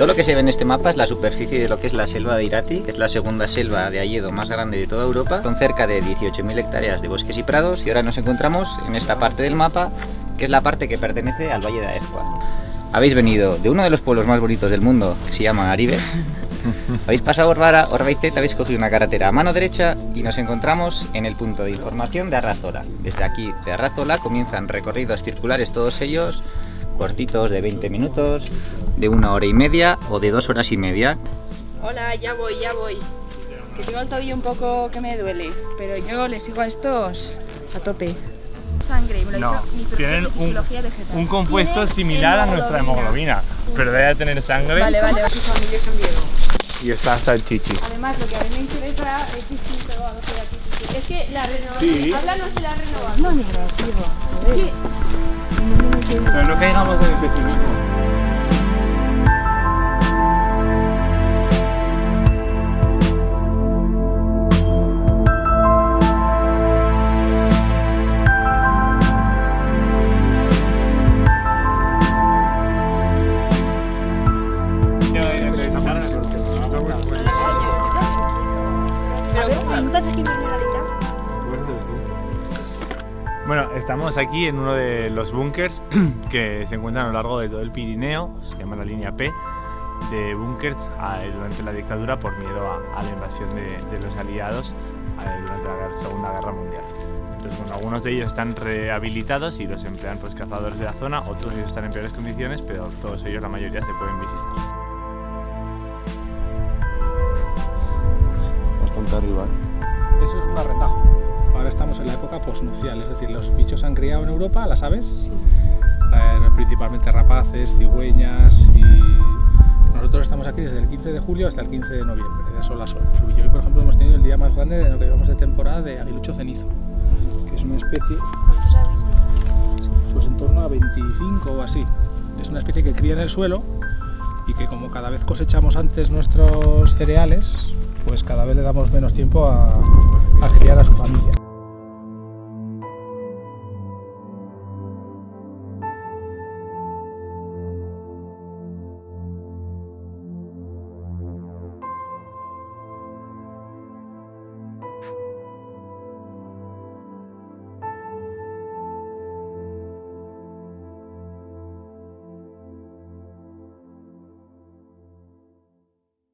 Todo lo que se ve en este mapa es la superficie de lo que es la selva de Irati, que es la segunda selva de Ayedo más grande de toda Europa. Son cerca de 18.000 hectáreas de bosques y prados y ahora nos encontramos en esta parte del mapa, que es la parte que pertenece al Valle de Aezcua. Habéis venido de uno de los pueblos más bonitos del mundo, que se llama Aribe. Habéis pasado Orbara, Orbaizet, habéis cogido una carretera a mano derecha y nos encontramos en el punto de información de Arrazola. Desde aquí, de Arrazola, comienzan recorridos circulares todos ellos cortitos de 20 minutos, de una hora y media o de dos horas y media. Hola, ya voy, ya voy. Que tengo el tobillo un poco que me duele, pero yo les sigo a estos a tope. Sangre, me lo no, mi tienen un, un compuesto similar a nuestra hemoglobina, pero debe tener sangre. Vale, vale, así familia San Diego. Y está hasta el chichi. Además, lo que a mí me interesa es distinto a lo que aquí. Es que la renovación. Sí. Háblanos de la renovación. No, negativo. Es que Pero no caigamos en el pesimismo. Bueno, estamos aquí en uno de los búnkers que se encuentran a lo largo de todo el Pirineo, se llama la línea P, de búnkers durante la dictadura por miedo a, a la invasión de, de los aliados durante la guerra- Segunda Guerra Mundial. Entonces, bueno, algunos de ellos están rehabilitados y los emplean pues, cazadores de la zona, otros ellos están en peores condiciones, pero todos ellos, la mayoría, se pueden visitar. Arriba. Eso es un arretajo. Ahora estamos en la época posnupcial, es decir, los bichos han criado en Europa, ¿las aves? Sí. principalmente rapaces, cigüeñas y... Nosotros estamos aquí desde el 15 de julio hasta el 15 de noviembre, de sol a sol. Y hoy, por ejemplo, hemos tenido el día más grande de lo que llevamos de temporada de aguilucho cenizo, que es una especie... ¿Cuántos habéis visto? Pues en torno a 25 o así. Es una especie que cría en el suelo y que como cada vez cosechamos antes nuestros cereales, pues cada vez le damos menos tiempo a, criar a su familia.